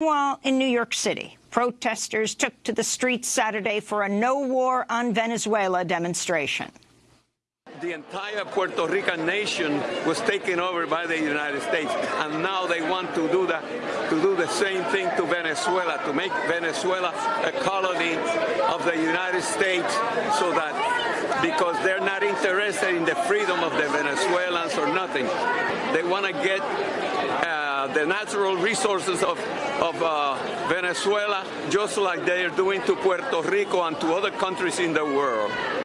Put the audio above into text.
While in New York City, protesters took to the streets Saturday for a no war on Venezuela demonstration. The entire Puerto Rican nation was taken over by the United States, and now they want to do that, to do the same thing to Venezuela, to make Venezuela a colony of the United States, so that because they're not interested in the freedom of the Venezuelans or nothing, they want to get. Uh, the natural resources of, of uh, Venezuela, just like they are doing to Puerto Rico and to other countries in the world.